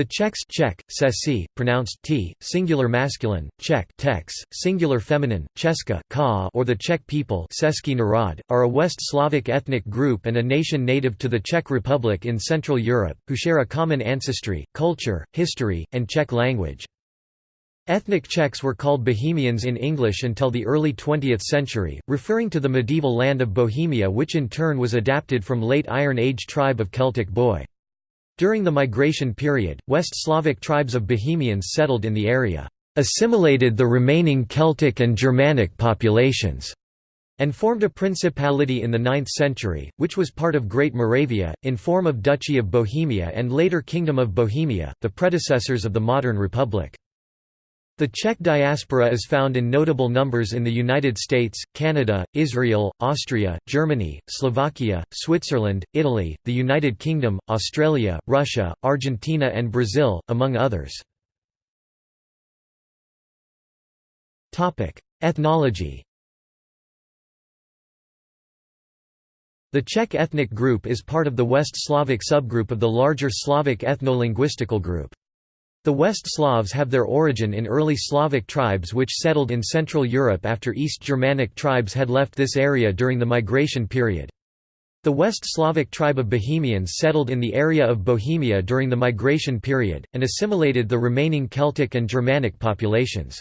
The Czechs Czech, Cesi, pronounced t, singular masculine, Czech tex, singular feminine, Česka ka, or the Czech people národ, are a West Slavic ethnic group and a nation native to the Czech Republic in Central Europe, who share a common ancestry, culture, history, and Czech language. Ethnic Czechs were called Bohemians in English until the early 20th century, referring to the medieval land of Bohemia which in turn was adapted from late Iron Age tribe of Celtic Boii. During the migration period, West Slavic tribes of Bohemians settled in the area, assimilated the remaining Celtic and Germanic populations, and formed a principality in the 9th century, which was part of Great Moravia, in form of Duchy of Bohemia and later Kingdom of Bohemia, the predecessors of the modern republic. The Czech diaspora is found in notable numbers in the United States, Canada, Israel, Austria, Germany, Slovakia, Switzerland, Italy, the United Kingdom, Australia, Russia, Argentina and Brazil, among others. Ethnology The Czech ethnic group is part of the West Slavic subgroup of the larger Slavic ethno-linguistical group. The West Slavs have their origin in early Slavic tribes which settled in Central Europe after East Germanic tribes had left this area during the migration period. The West Slavic tribe of Bohemians settled in the area of Bohemia during the migration period, and assimilated the remaining Celtic and Germanic populations.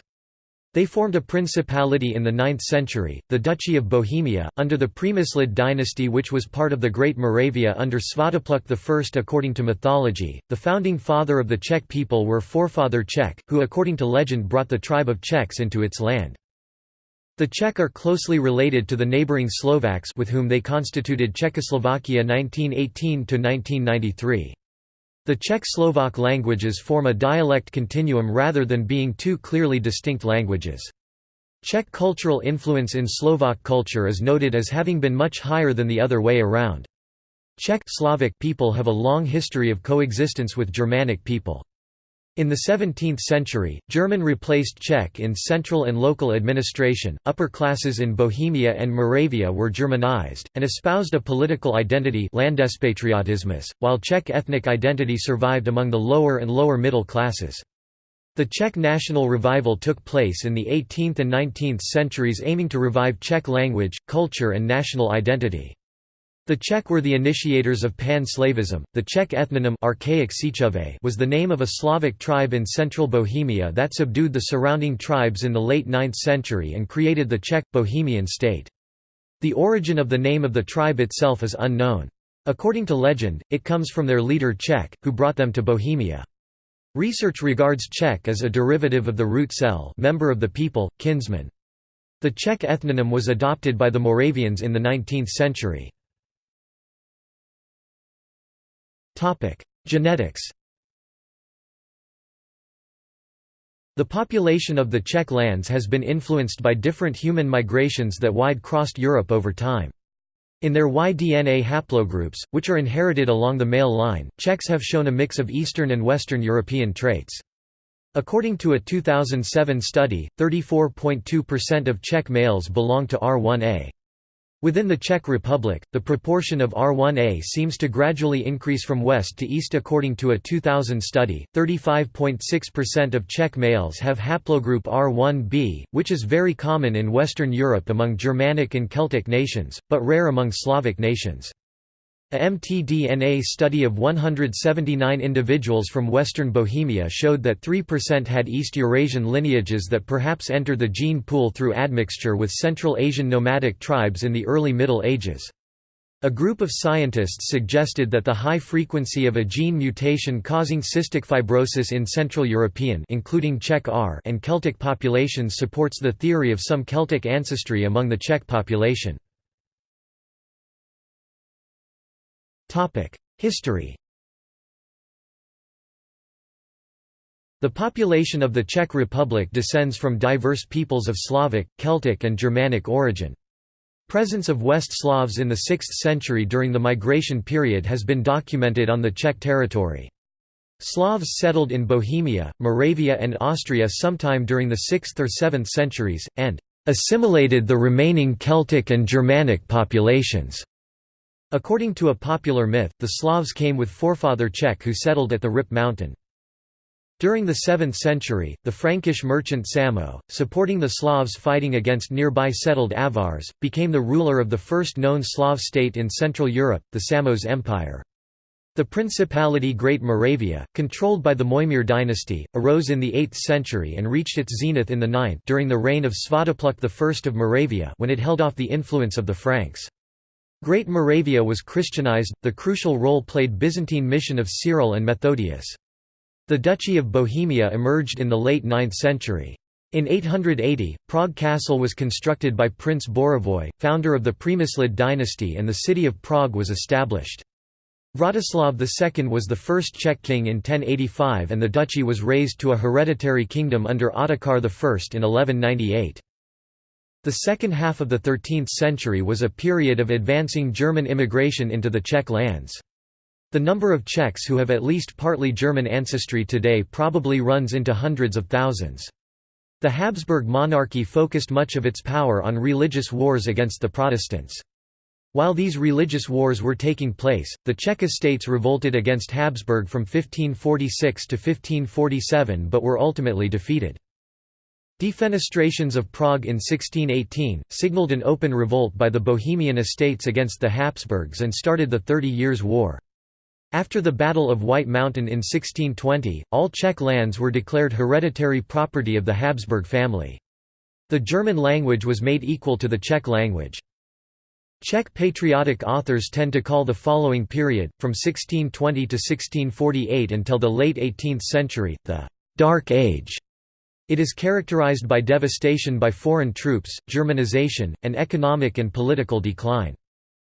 They formed a principality in the 9th century, the Duchy of Bohemia, under the Přemyslid dynasty which was part of the Great Moravia under Svatopluk I. According to mythology, the founding father of the Czech people were forefather Czech, who according to legend brought the tribe of Czechs into its land. The Czech are closely related to the neighbouring Slovaks with whom they constituted Czechoslovakia 1918–1993. The Czech-Slovak languages form a dialect continuum rather than being two clearly distinct languages. Czech cultural influence in Slovak culture is noted as having been much higher than the other way around. Czech Slavic people have a long history of coexistence with Germanic people. In the 17th century, German replaced Czech in central and local administration. Upper classes in Bohemia and Moravia were Germanized, and espoused a political identity while Czech ethnic identity survived among the lower and lower middle classes. The Czech national revival took place in the 18th and 19th centuries aiming to revive Czech language, culture and national identity. The Czech were the initiators of pan-Slavism. The Czech ethnonym archaic was the name of a Slavic tribe in central Bohemia that subdued the surrounding tribes in the late 9th century and created the Czech Bohemian state. The origin of the name of the tribe itself is unknown. According to legend, it comes from their leader Czech, who brought them to Bohemia. Research regards Czech as a derivative of the root cell member of the people, kinsman. The Czech ethnonym was adopted by the Moravians in the 19th century. Genetics The population of the Czech lands has been influenced by different human migrations that wide-crossed Europe over time. In their Y-DNA haplogroups, which are inherited along the male line, Czechs have shown a mix of Eastern and Western European traits. According to a 2007 study, 34.2% of Czech males belong to R1a. Within the Czech Republic, the proportion of R1A seems to gradually increase from west to east according to a 2000 study. 35.6% of Czech males have haplogroup R1b, which is very common in Western Europe among Germanic and Celtic nations, but rare among Slavic nations. A mtDNA study of 179 individuals from western Bohemia showed that 3% had East Eurasian lineages that perhaps entered the gene pool through admixture with Central Asian nomadic tribes in the early Middle Ages. A group of scientists suggested that the high frequency of a gene mutation causing cystic fibrosis in Central European including Czech R and Celtic populations supports the theory of some Celtic ancestry among the Czech population. History The population of the Czech Republic descends from diverse peoples of Slavic, Celtic and Germanic origin. Presence of West Slavs in the 6th century during the migration period has been documented on the Czech territory. Slavs settled in Bohemia, Moravia and Austria sometime during the 6th or 7th centuries, and assimilated the remaining Celtic and Germanic populations. According to a popular myth, the Slavs came with forefather Czech who settled at the Rip mountain. During the 7th century, the Frankish merchant Samo, supporting the Slavs fighting against nearby settled Avars, became the ruler of the first known Slav state in Central Europe, the Samos Empire. The Principality Great Moravia, controlled by the Mojmír dynasty, arose in the 8th century and reached its zenith in the 9th during the reign of Svatopluk I of Moravia when it held off the influence of the Franks. Great Moravia was Christianized, the crucial role played Byzantine mission of Cyril and Methodius. The Duchy of Bohemia emerged in the late 9th century. In 880, Prague Castle was constructed by Prince Bořivoj, founder of the Přemyslid dynasty and the city of Prague was established. Vratislav II was the first Czech king in 1085 and the duchy was raised to a hereditary kingdom under Ottokar I in 1198. The second half of the 13th century was a period of advancing German immigration into the Czech lands. The number of Czechs who have at least partly German ancestry today probably runs into hundreds of thousands. The Habsburg monarchy focused much of its power on religious wars against the Protestants. While these religious wars were taking place, the Czech estates revolted against Habsburg from 1546 to 1547 but were ultimately defeated. Defenestrations of Prague in 1618, signalled an open revolt by the Bohemian estates against the Habsburgs and started the Thirty Years' War. After the Battle of White Mountain in 1620, all Czech lands were declared hereditary property of the Habsburg family. The German language was made equal to the Czech language. Czech patriotic authors tend to call the following period, from 1620 to 1648 until the late 18th century, the «Dark Age». It is characterized by devastation by foreign troops, Germanization, and economic and political decline.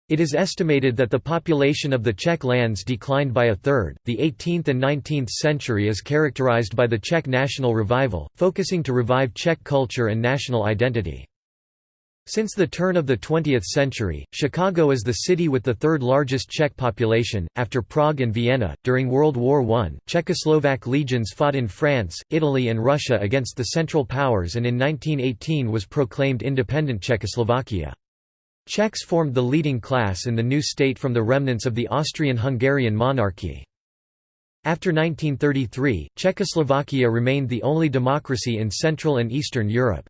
It is estimated that the population of the Czech lands declined by a third. The 18th and 19th century is characterized by the Czech national revival, focusing to revive Czech culture and national identity. Since the turn of the 20th century, Chicago is the city with the third largest Czech population, after Prague and Vienna. During World War I, Czechoslovak legions fought in France, Italy, and Russia against the Central Powers and in 1918 was proclaimed independent Czechoslovakia. Czechs formed the leading class in the new state from the remnants of the Austrian-Hungarian monarchy. After 1933, Czechoslovakia remained the only democracy in Central and Eastern Europe.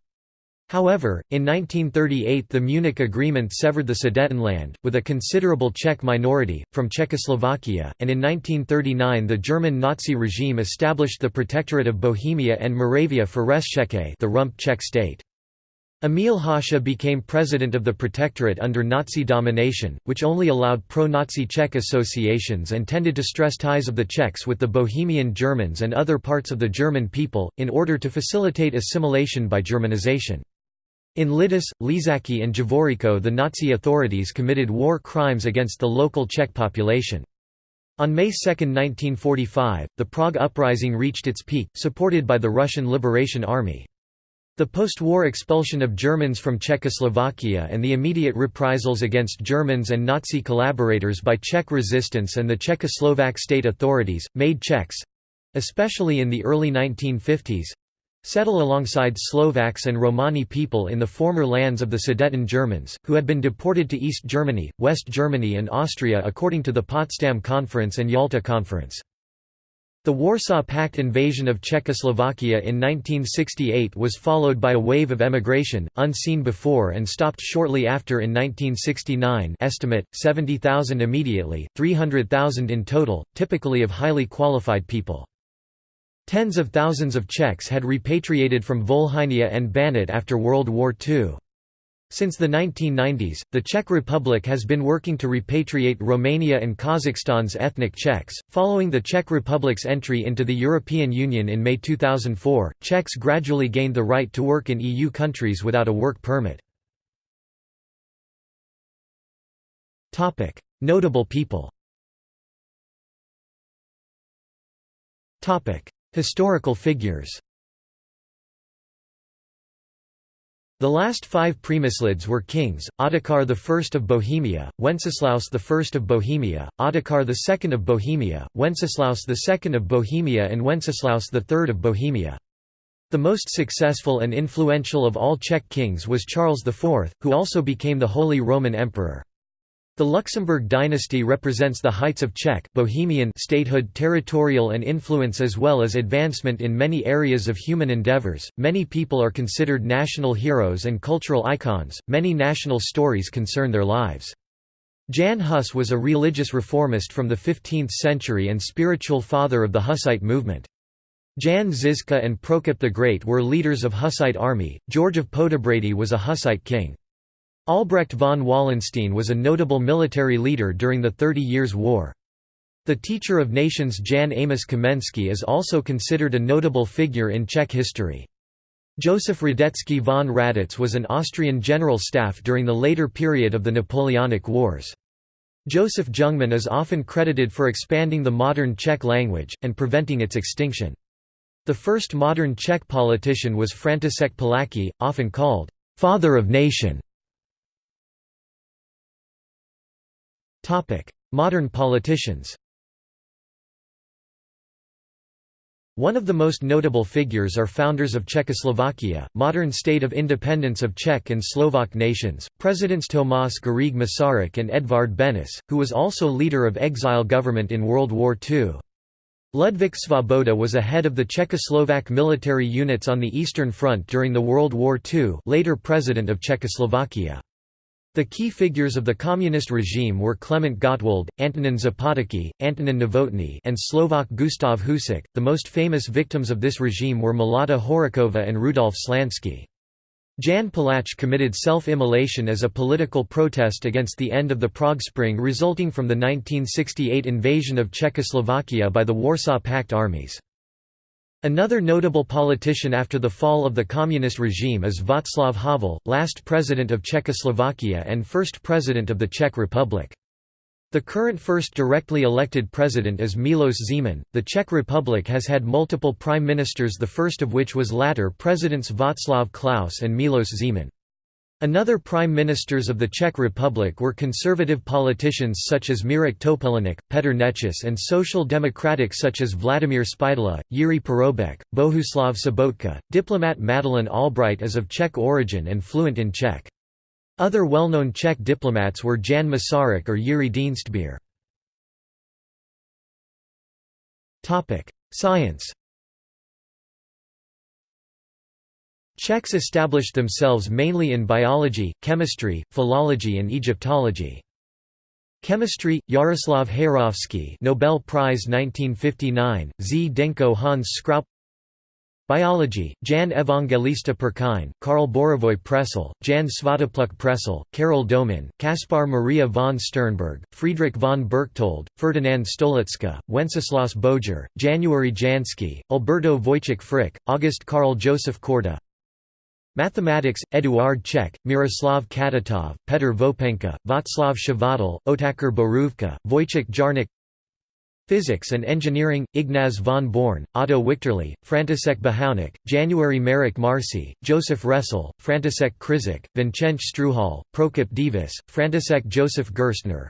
However, in 1938 the Munich Agreement severed the Sudetenland, with a considerable Czech minority, from Czechoslovakia, and in 1939 the German Nazi regime established the Protectorate of Bohemia and Moravia for Reszcheke the rump Czech state. Emil Hácha became president of the Protectorate under Nazi domination, which only allowed pro-Nazi Czech associations and tended to stress ties of the Czechs with the Bohemian Germans and other parts of the German people, in order to facilitate assimilation by Germanization. In Lidice, Ležáky and Javoříčko the Nazi authorities committed war crimes against the local Czech population. On May 2, 1945, the Prague Uprising reached its peak, supported by the Russian Liberation Army. The post-war expulsion of Germans from Czechoslovakia and the immediate reprisals against Germans and Nazi collaborators by Czech resistance and the Czechoslovak state authorities, made Czechs—especially in the early 1950s—settle alongside Slovaks and Romani people in the former lands of the Sudeten Germans, who had been deported to East Germany, West Germany and Austria according to the Potsdam Conference and Yalta Conference. The Warsaw Pact invasion of Czechoslovakia in 1968 was followed by a wave of emigration, unseen before and stopped shortly after in 1969 estimate, 70,000 immediately, 300,000 in total, typically of highly qualified people. Tens of thousands of Czechs had repatriated from Volhynia and Banat after World War II. Since the 1990s, the Czech Republic has been working to repatriate Romania and Kazakhstan's ethnic Czechs. Following the Czech Republic's entry into the European Union in May 2004, Czechs gradually gained the right to work in EU countries without a work permit. Topic: Notable people. Topic: Historical figures. The last five Přemyslids were kings, Ottokar I of Bohemia, Wenceslaus I of Bohemia, Ottokar II of Bohemia, Wenceslaus II of Bohemia and Wenceslaus III of Bohemia. The most successful and influential of all Czech kings was Charles IV, who also became the Holy Roman Emperor. The Luxembourg dynasty represents the heights of Czech Bohemian statehood, territorial and influence as well as advancement in many areas of human endeavors. Many people are considered national heroes and cultural icons. Many national stories concern their lives. Jan Hus was a religious reformist from the 15th century and spiritual father of the Hussite movement. Jan Žižka and Prokop the Great were leaders of Hussite army. George of Poděbrady was a Hussite king. Albrecht von Wallenstein was a notable military leader during the Thirty Years' War. The teacher of nations Jan Amos Komenský is also considered a notable figure in Czech history. Josef Radetzky von Radec was an Austrian general staff during the later period of the Napoleonic Wars. Josef Jungmann is often credited for expanding the modern Czech language, and preventing its extinction. The first modern Czech politician was František Palacký, often called, "'Father of Nation' Modern politicians One of the most notable figures are founders of Czechoslovakia, modern state of independence of Czech and Slovak nations, Presidents Tomáš Garrigue Masaryk and Edvard Benes, who was also leader of exile government in World War II. Ludvík Svoboda was a head of the Czechoslovak military units on the Eastern Front during the World War II later President of Czechoslovakia. The key figures of the communist regime were Klement Gottwald, Antonin Zápotocký, Antonin Novotný and Slovak Gustav Husák. The most famous victims of this regime were Milada Horáková and Rudolf Slansky. Jan Palach committed self-immolation as a political protest against the end of the Prague Spring resulting from the 1968 invasion of Czechoslovakia by the Warsaw Pact armies. Another notable politician after the fall of the communist regime is Václav Havel, last president of Czechoslovakia and first president of the Czech Republic. The current first directly elected president is Milos Zeman. The Czech Republic has had multiple prime ministers, the first of which was latter presidents Václav Klaus and Milos Zeman. Another prime ministers of the Czech Republic were conservative politicians such as Mirek Topolánek, Petr Nečas and social democratic such as Vladimír Spidla, Jiří Paroubek, Bohuslav Sobotka. Diplomat Madeleine Albright is of Czech origin and fluent in Czech. Other well-known Czech diplomats were Jan Masaryk or Jiří Dienstbier. Science Czechs established themselves mainly in biology, chemistry, philology and Egyptology. Chemistry, Jaroslav Hejrovský Nobel Prize 1959, Zdenko Hans Skraup Biology, Jan Evangelista Purkyně, Karel Bořivoj Presl, Jan Svatopluk Presl, Karel Domin, Kaspar Maria von Sternberg, Friedrich von Berchtold, Ferdinand Stoliczka, Wenceslaus Boger, January Jansky, Alberto Wojciech Frič, August Karl Joseph Korda Mathematics, Eduard Čech, Miroslav Katětov, Petr Vopenka, Václav Chvátal, Otakar Borůvka, Wojciech Jarnik. Physics and Engineering, Ignaz von Born, Otto Wichterle, František Behounek, January Marek Marci, Joseph Ressel, František Křižík, Vincenc Strouhal, Prokop Divis, František Joseph Gerstner.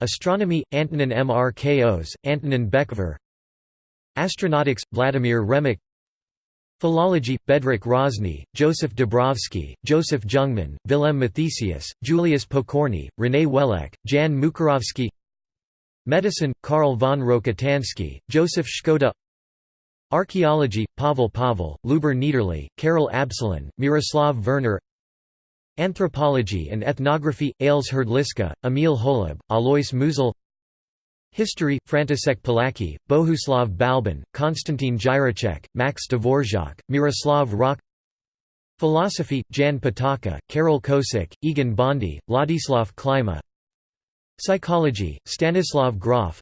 Astronomy, Antonin Mrkos, Antonin Bečvář Astronautics, Vladimir Remek Philology, Bedřich Hrozný, Joseph Dobrovský, Joseph Jungmann, Vilém Mathesius, Julius Pokorny, René Wellek, Jan Mukarovsky Medicine, Karl von Rokitansky, Joseph Škoda Archaeology, Pavel Pavel, Lubor Niederle, Karel Absolon, Miroslav Verner Anthropology and Ethnography, Ales Hrdlička, Emil Holub, Alois Musil History, František Palacký, Bohuslav Balbín, Konstantin Jireček, Max Dvorak, Miroslav Rock Philosophy, Jan Patočka, Karel Kosik, Egon Bondy, Ladislav Klima. Psychology, Stanislav Grof.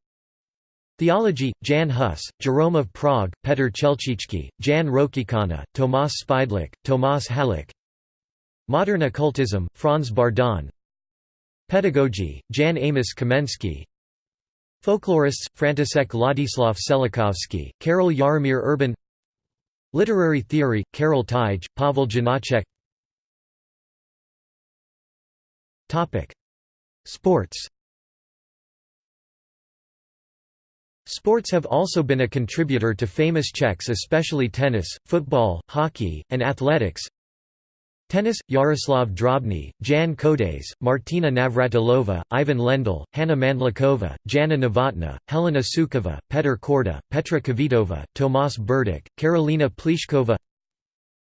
Theology, Jan Hus, Jerome of Prague, Petr Chelčický, Jan Rokycana, Tomáš Špidlík, Tomáš Halík Modern occultism, Franz Bardon. Pedagogy, Jan Amos Komenský Folklorists, František Ladislav Čelakovský, Karel Jaromír Erben Literary theory, Karel Teige, Pavel Janacek. Sports. Sports have also been a contributor to famous Czechs especially tennis, football, hockey, and athletics Tennis, Jaroslav Drobny, Jan Kodes, Martina Navratilova, Ivan Lendl, Hanna Mandlikova, Jana Novotna, Helena Sukova, Petr Korda, Petra Kvitova, Tomas Berdych, Karolina Pliskova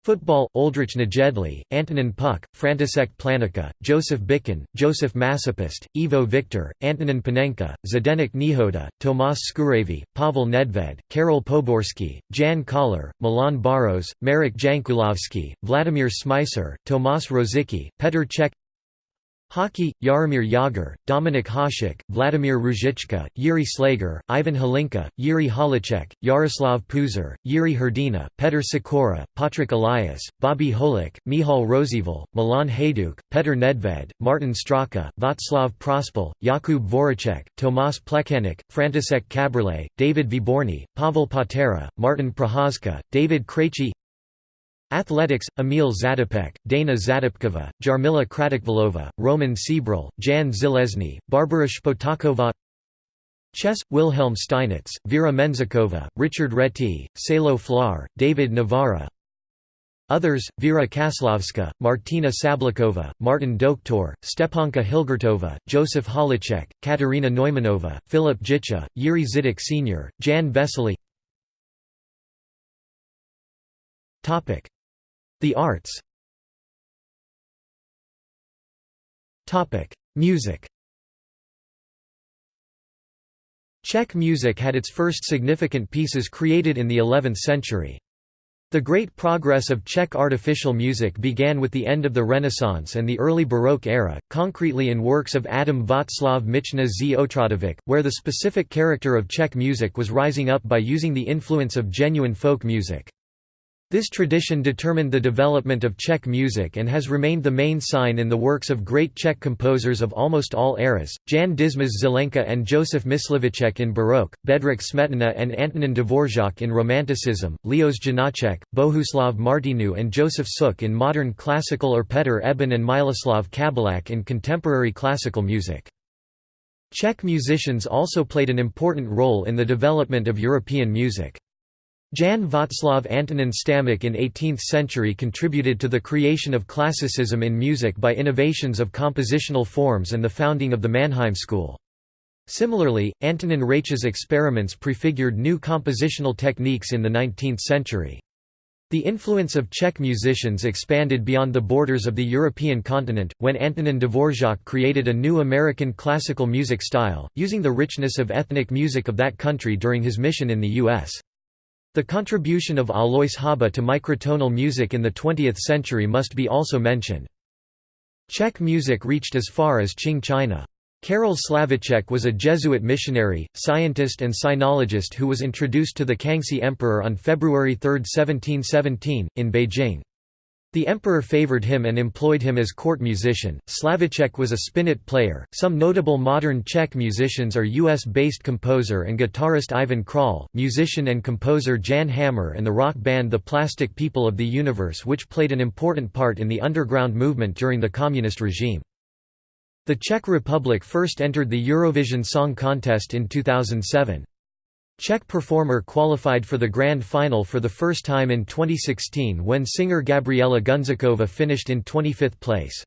Football, Oldrich Nejedly, Antonin Puck, František Plánička, Joseph Bican, Joseph Masopust, Ivo Viktor, Antonin Panenka, Zdeněk Nehoda, Tomas Skuhravý, Pavel Nedved, Karel Poborsky, Jan Koller, Milan Baros, Marek Jankulovski, Vladimir Šmicer, Tomas Rosicky, Petr Cech Hockey, Jaromir Jagr, Dominik Hasek, Vladimir Ruzicka, Jiří Šlégr, Ivan Hlinka, Yuri Halicek, Jaroslav Pouzar, Jiří Hrdina, Petr Sikora, Patrik Elias, Bobby Holik, Michal Rozsíval, Milan Hejduk, Petr Nedved, Martin Straka, Václav Prospal, Jakub Voracek, Tomas Plekanec, František Kaberle, David Vyborný, Pavel Patera, Martin Procházka, David Krejci Athletics, Emil Zatopek, Dana Zatopkova, Jarmila Kratochvílová, Roman Šebrle, Jan Železný, Barbara Špotáková Chess, Wilhelm Steinitz, Vera Menzikova, Richard Reti, Salo Flohr, David Navara Others, Vera Čáslavská, Martina Sablikova, Martin Doktor, Stepanka Hilgertova, Joseph Halicek, Katerina Neumanova, Philip Jicha, Jiří Zidek Sr., Jan Vesely the arts Music Czech music had its first significant pieces created in the 11th century. The great progress of Czech artificial music began with the end of the Renaissance and the early Baroque era, concretely in works of Adam Václav Michna z Otradovic, where the specific character of Czech music was rising up by using the influence of genuine folk music. This tradition determined the development of Czech music and has remained the main sign in the works of great Czech composers of almost all eras, Jan Dismas Zelenka and Joseph Mysliveček in Baroque, Bedřich Smetana and Antonin Dvořák in Romanticism, Leos Janáček, Bohuslav Martinu and Joseph Suk in modern classical or Petr Eben and Miloslav Kabelák in contemporary classical music. Czech musicians also played an important role in the development of European music. Jan Václav Antonin Stamic in 18th century contributed to the creation of classicism in music by innovations of compositional forms and the founding of the Mannheim school. Similarly, Antonin Reich's experiments prefigured new compositional techniques in the 19th century. The influence of Czech musicians expanded beyond the borders of the European continent, when Antonin Dvorak created a new American classical music style, using the richness of ethnic music of that country during his mission in the U.S. The contribution of Alois Haba to microtonal music in the 20th century must be also mentioned. Czech music reached as far as Qing China. Karel Slavíček was a Jesuit missionary, scientist and sinologist who was introduced to the Kangxi Emperor on February 3, 1717, in Beijing. The emperor favored him and employed him as court musician. Slavíček was a spinet player. Some notable modern Czech musicians are US based composer and guitarist Ivan Král, musician and composer Jan Hammer, and the rock band The Plastic People of the Universe, which played an important part in the underground movement during the communist regime. The Czech Republic first entered the Eurovision Song Contest in 2007. Czech performer qualified for the grand final for the first time in 2016 when singer Gabriela Gunzíková finished in 25th place.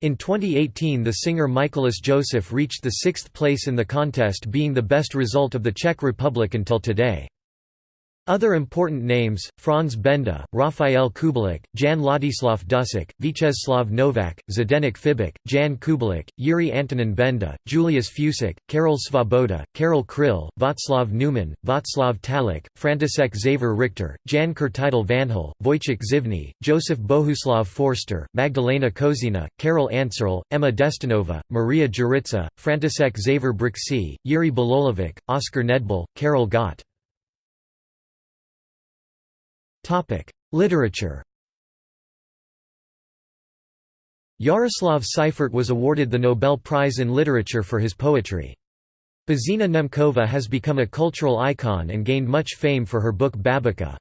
In 2018 the singer Mikolas Josef reached the sixth place in the contest being the best result of the Czech Republic until today. Other important names, Franz Benda, Raphael Kubelik, Jan Ladislav Dusic, Vítězslav Novak, Zdeněk Fibich, Jan Kubelik, Jiří Antonin Benda, Julius Fučík, Karel Svoboda, Karel Kryl, Václav Neumann, Václav Talich, František Xaver Richter, Jan Křtitel Vanhal, Wojciech Zivny, Joseph Bohuslav Forster, Magdalena Kožená, Karel Ancerl, Emma Destinova, Maria Juritsa, František Xaver Brixi, Yuri Bololevic, Oskar Nedbal, Karel Gott. Topic: Literature. Jaroslav Seifert was awarded the Nobel Prize in Literature for his poetry. Božena Němcová has become a cultural icon and gained much fame for her book Babička.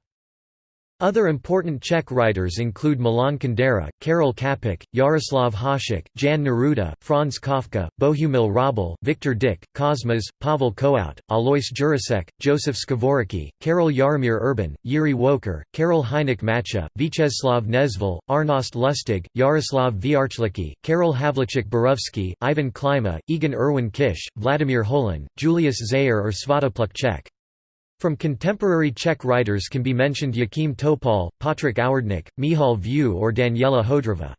Other important Czech writers include Milan Kundera, Karel Čapek, Jaroslav Hašek, Jan Neruda, Franz Kafka, Bohumil Hrabal, Viktor Dyk, Kosmas, Pavel Kohout, Alois Jirásek, Josef Skvorecky, Karel Jaromír Erben, Jiří Wolker, Karel Hynek Mácha, Vítězslav Nezval, Arnost Lustig, Jaroslav Vrchlický, Karel Havlicek Borovsky, Ivan Klima, Egon Erwin Kisch, Vladimir Holan, Julius Zeyer or Svatopluk Čech. From contemporary Czech writers can be mentioned Jáchym Topol, Patrik Ouředník, Michal Viewegh or Daniela Hodrova.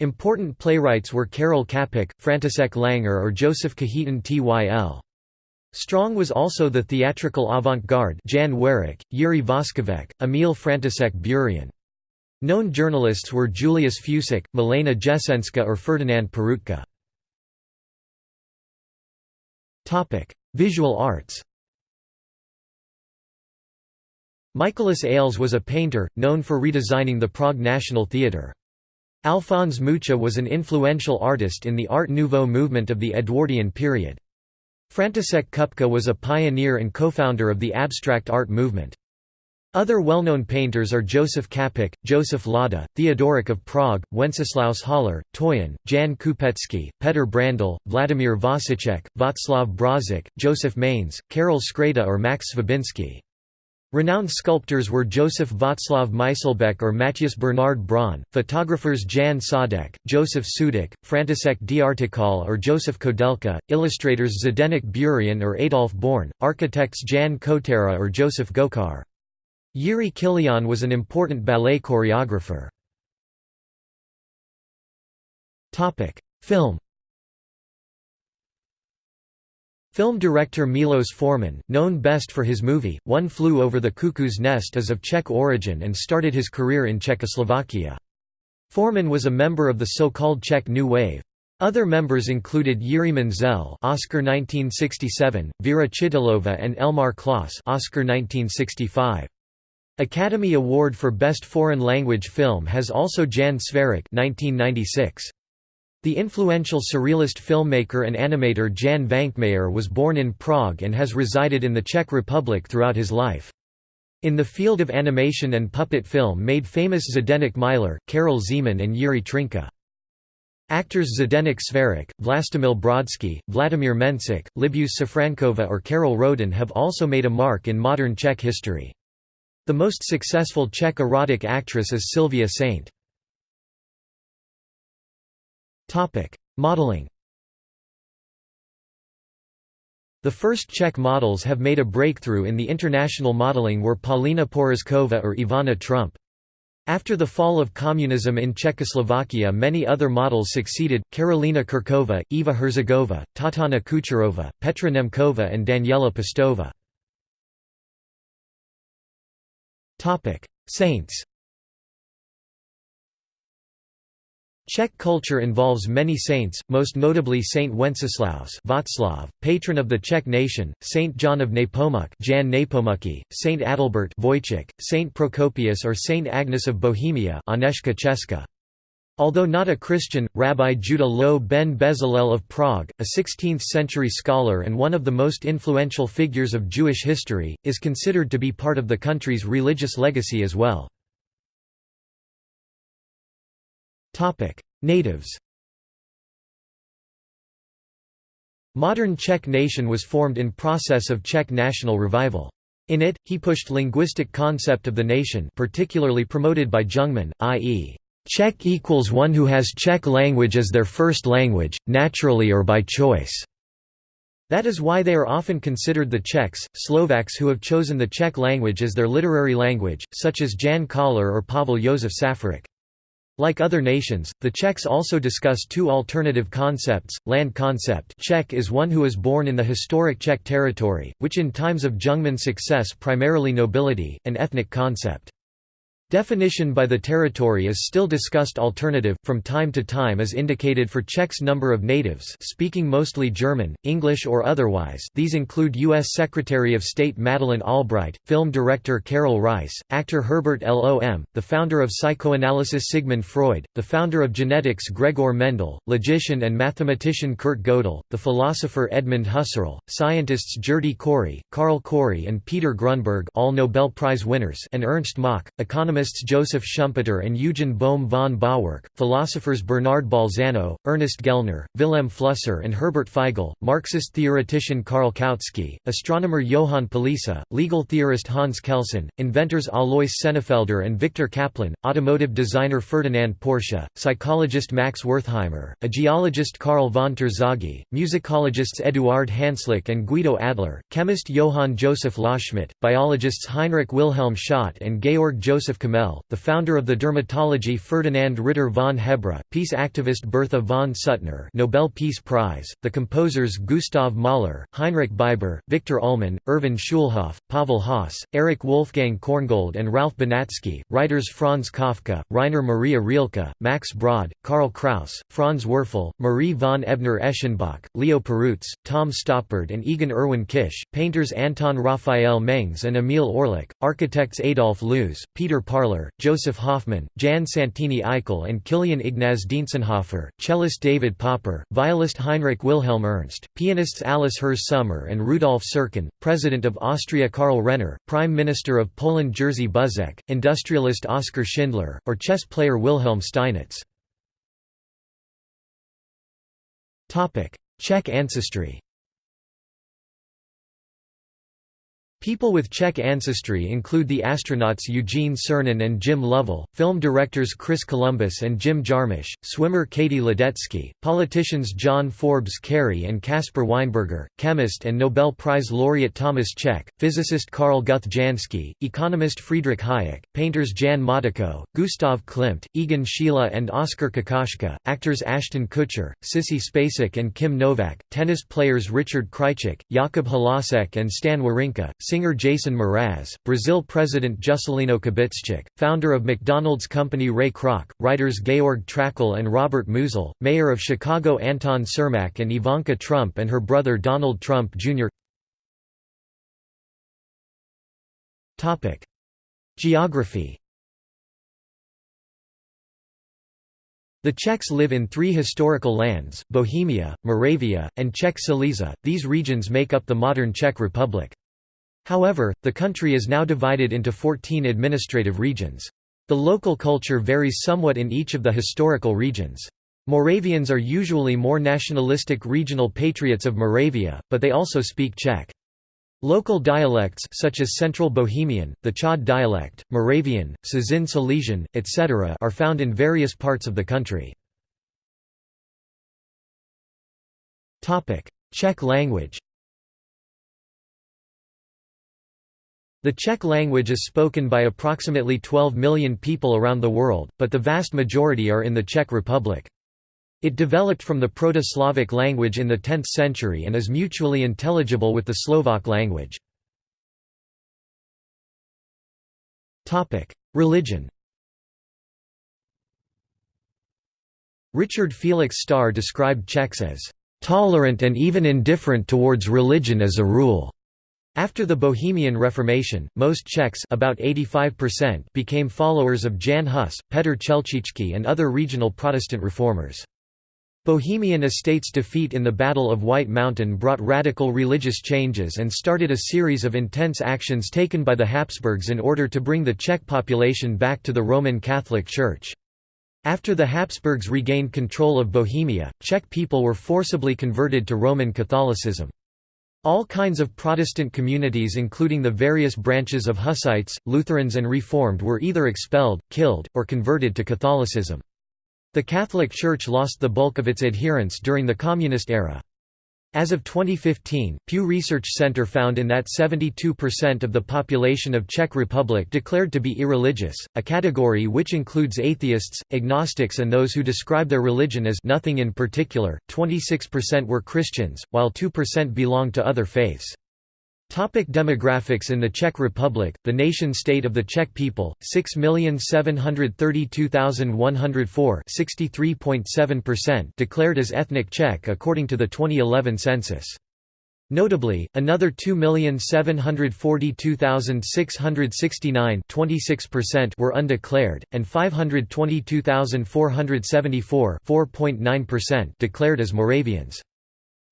Important playwrights were Karel Čapek, František Langer or Joseph Kajetan Tyl. Strong was also the theatrical avant-garde Jan Werich, Jiří Voskovec, Emil František Burian. Known journalists were Julius Fučík, Milena Jesenska or Ferdinand Peroutka. Visual arts Mikoláš Aleš was a painter, known for redesigning the Prague National Theatre. Alphonse Mucha was an influential artist in the Art Nouveau movement of the Edwardian period. František Kupka was a pioneer and co-founder of the abstract art movement. Other well-known painters are Joseph Čapek, Joseph Lada, Theodoric of Prague, Wenceslaus Hollar, Toyen, Jan Kupetsky, Petr Brandl, Vladimir Vosicek, Václav Brožík, Joseph Manes, Karel Škréta or Max Svabinsky. Renowned sculptors were Joseph Václav Myslbek or Matthias Bernard Braun, photographers Jan Saudek, Joseph Sudek, František Drtikol or Joseph Koudelka, illustrators Zdeněk Burian or Adolf Born, architects Jan Kotera or Joseph Gočár. Jiří Kylián was an important ballet choreographer. Film Film director Milos Forman, known best for his movie, One Flew Over the Cuckoo's Nest is of Czech origin and started his career in Czechoslovakia. Forman was a member of the so-called Czech New Wave. Other members included Jiří Menzel Oscar 1967, Vera Chytilova and Elmar Klos Oscar 1965. Academy Award for Best Foreign Language Film has also Jan Sverák 1996. The influential surrealist filmmaker and animator Jan Švankmajer was born in Prague and has resided in the Czech Republic throughout his life. In the field of animation and puppet film made famous Zdeněk Miler, Karel Zeman and Jiří Trnka. Actors Zdeněk Sverák, Vlastimil Brodsky, Vladimir Mencik, Libuše Safrankova or Karel Rodin have also made a mark in modern Czech history. The most successful Czech erotic actress is Sylvia Saint. Topic: Modeling. The first Czech models have made a breakthrough in the international modeling were Paulina Porizkova or Ivana Trump. After the fall of communism in Czechoslovakia many other models succeeded, Karolina Kurkova, Eva Herzegova, Tatana Kucherova, Petra Nemkova and Daniela Pestova. Saints Czech culture involves many saints, most notably Saint Wenceslaus Václav, patron of the Czech nation, Saint John of Nepomuk Jan Nepomucký, Saint Adalbert Vojtěch, Saint Procopius or Saint Agnes of Bohemia Agnieszka Česká. Although not a Christian, Rabbi Judah Loew ben Bezalel of Prague, a 16th-century scholar and one of the most influential figures of Jewish history, is considered to be part of the country's religious legacy as well. Natives Modern Czech nation was formed in process of Czech national revival. In it, he pushed linguistic concept of the nation particularly promoted by Jungmann, i.e., Czech equals one who has Czech language as their first language, naturally or by choice. That is why they are often considered the Czechs, Slovaks who have chosen the Czech language as their literary language, such as Jan Koller or Pavel Josef Safarik. Like other nations, the Czechs also discuss two alternative concepts. Land concept Czech is one who is born in the historic Czech territory, which in times of Jungmann success primarily nobility, an ethnic concept. Definition by the territory is still discussed alternative, from time to time as indicated for Czech's number of natives speaking mostly German, English or otherwise these include U.S. Secretary of State Madeleine Albright, film director Karel Reisz, actor Herbert Lom, the founder of psychoanalysis Sigmund Freud, the founder of genetics Gregor Mendel, logician and mathematician Kurt Gödel, the philosopher Edmund Husserl, scientists Gerty Cori, Carl Cori and Peter Grunberg all Nobel Prize winners and Ernst Mach, economist economists Joseph Schumpeter and Eugen Bohm von Bawerk, philosophers Bernard Bolzano, Ernest Gellner, Wilhelm Flusser and Herbert Feigl, Marxist theoretician Karl Kautsky, astronomer Johann Palisa, legal theorist Hans Kelsen, inventors Alois Senefelder and Viktor Kaplan, automotive designer Ferdinand Porsche, psychologist Max Wertheimer, a geologist Karl von Terzaghi, musicologists Eduard Hanslick and Guido Adler, chemist Johann Joseph Loschmidt, biologists Heinrich Wilhelm Schott and Georg Joseph The founder of the dermatology Ferdinand Ritter von Hebra, peace activist Bertha von Suttner Nobel Peace Prize, the composers Gustav Mahler, Heinrich Biber, Victor Ullmann, Erwin Schulhoff, Pavel Haas, Erich Wolfgang Korngold and Ralph Benatzky, writers Franz Kafka, Rainer Maria Rilke, Max Brod, Karl Kraus, Franz Werfel, Marie von Ebner-Eschenbach, Leo Perutz, Tom Stoppard and Egon Erwin Kisch, painters Anton Raphael Mengs and Emil Orlik, architects Adolf Loos, Peter Parr Parler, Joseph Hoffman, Jan Santini Aichel and Kilian Ignaz Dientzenhofer, cellist David Popper, violist Heinrich Wilhelm Ernst, pianists Alice Herz Sommer and Rudolf Serkin, President of Austria Karl Renner, Prime Minister of Poland Jerzy Buzek, industrialist Oskar Schindler, or chess player Wilhelm Steinitz. Czech ancestry People with Czech ancestry include the astronauts Eugene Cernan and Jim Lovell, film directors Chris Columbus and Jim Jarmusch, swimmer Katie Ledecky, politicians John Forbes Kerry and Caspar Weinberger, chemist and Nobel Prize laureate Thomas Cech, physicist Karl Guthe Jansky, economist Friedrich Hayek, painters Jan Matejko, Gustav Klimt, Egon Schiele and Oskar Kokoschka, actors Ashton Kutcher, Sissy Spacek and Kim Novak, tennis players Richard Krajicek, Jakub Halasek and Stan Wawrinka, singer Jason Mraz, Brazil President Juscelino Kubitschek, founder of McDonald's company Ray Kroc, writers Georg Trakl and Robert Musil, mayor of Chicago Anton Cermak and Ivanka Trump and her brother Donald Trump Jr. Geography The Czechs live in three historical lands, Bohemia, Moravia, and Czech Silesia, these regions make up the modern Czech Republic. However, the country is now divided into 14 administrative regions. The local culture varies somewhat in each of the historical regions. Moravians are usually more nationalistic regional patriots of Moravia, but they also speak Czech. Local dialects such as Central Bohemian, the Chod dialect, Moravian, Cieszyn Silesian, etc. are found in various parts of the country. Czech language The Czech language is spoken by approximately 12 million people around the world, but the vast majority are in the Czech Republic. It developed from the Proto-Slavic language in the 10th century and is mutually intelligible with the Slovak language. Religion Richard Felix Staar described Czechs as "...tolerant and even indifferent towards religion as a rule." After the Bohemian Reformation, most Czechs about 85% became followers of Jan Hus, Petr Chelčický and other regional Protestant reformers. Bohemian Estates' defeat in the Battle of White Mountain brought radical religious changes and started a series of intense actions taken by the Habsburgs in order to bring the Czech population back to the Roman Catholic Church. After the Habsburgs regained control of Bohemia, Czech people were forcibly converted to Roman Catholicism. All kinds of Protestant communities including the various branches of Hussites, Lutherans and Reformed were either expelled, killed, or converted to Catholicism. The Catholic Church lost the bulk of its adherents during the Communist era. As of 2015, Pew Research Center found in that 72% of the population of Czech Republic declared to be irreligious, a category which includes atheists, agnostics and those who describe their religion as nothing in particular. 26% were Christians, while 2% belonged to other faiths. Topic demographics In the Czech Republic, the nation-state of the Czech people, 6,732,104 declared as ethnic Czech according to the 2011 census. Notably, another 2,742,669 were undeclared, and 522,474 declared as Moravians.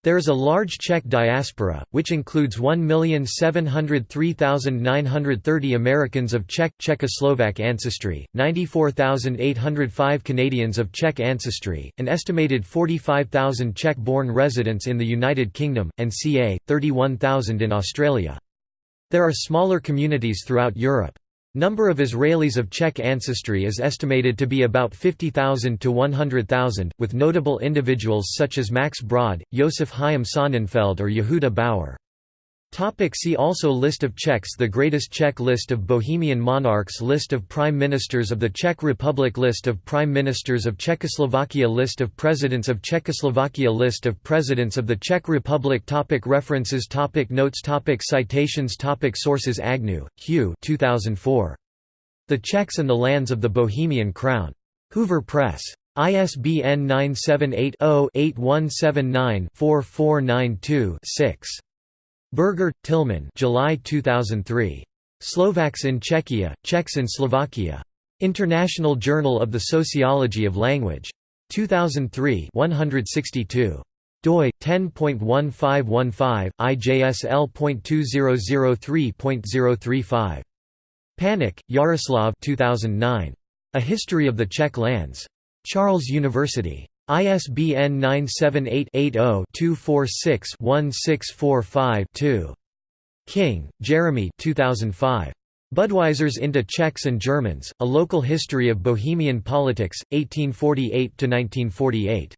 There is a large Czech diaspora, which includes 1,703,930 Americans of Czech Czechoslovak ancestry, 94,805 Canadians of Czech ancestry, an estimated 45,000 Czech-born residents in the United Kingdom, and ca. 31,000 in Australia. There are smaller communities throughout Europe. Number of Israelis of Czech ancestry is estimated to be about 50,000 to 100,000, with notable individuals such as Max Brod, Josef Chaim Sonnenfeld or Yehuda Bauer. Topic see also List of Czechs The Greatest Czech List of Bohemian monarchs List of Prime Ministers of the Czech Republic List of Prime Ministers of Czechoslovakia List of Presidents of Czechoslovakia List of Presidents of the Czech Republic topic References topic Notes topic Citations topic Sources Agnew, Hugh 2004. The Czechs and the Lands of the Bohemian Crown. Hoover Press. ISBN 978 0 8179 4492 6. Berger, Tilman July 2003. Slovaks in Czechia, Czechs in Slovakia. International Journal of the Sociology of Language. 2003 162 doi 10.1515 IJSL.2003.035 Pánek Jaroslav 2009 A History of the Czech Lands Charles University ISBN 978-80-246-1645-2. King, Jeremy 2005. Budweisers into Czechs and Germans, A Local History of Bohemian Politics, 1848–1948.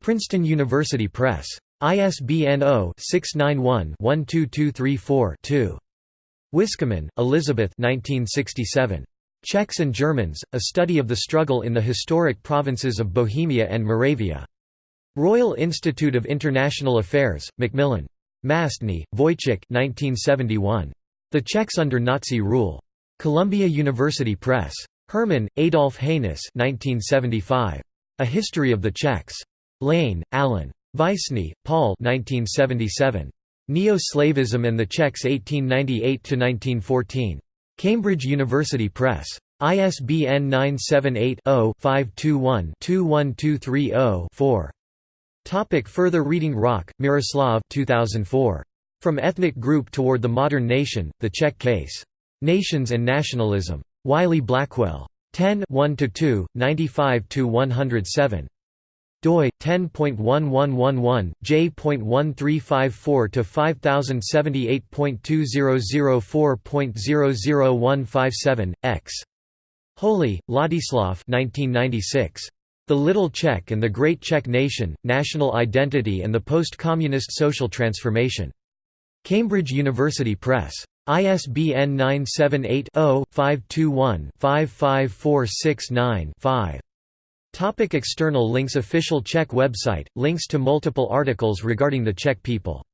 Princeton University Press. ISBN 0-691-12234-2. Wiskemann, Elizabeth 1967. Czechs and Germans, a study of the struggle in the historic provinces of Bohemia and Moravia. Royal Institute of International Affairs, Macmillan. Mastny, Vojtech 1971. The Czechs under Nazi rule. Columbia University Press. Herman, Adolf Heinz 1975. A History of the Czechs. Lane, Allen. Vyšný, Paul 1977. Neo-Slavism and the Czechs 1898–1914. Cambridge University Press. ISBN 978-0-521-21230-4. Topic further reading Hroch, Miroslav 2004. From Ethnic Group Toward the Modern Nation, The Czech Case. Nations and Nationalism. Wiley-Blackwell. 10 1–2, 95–107 doi 10.1111 j.1354 to 5078.2004.00157 x. Holy, Ladislav 1996 The Little Czech and the Great Czech Nation National Identity and the Post-Communist Social Transformation. Cambridge University Press. ISBN 978 0 521 55469 5 Topic external links Official Czech website, links to multiple articles regarding the Czech people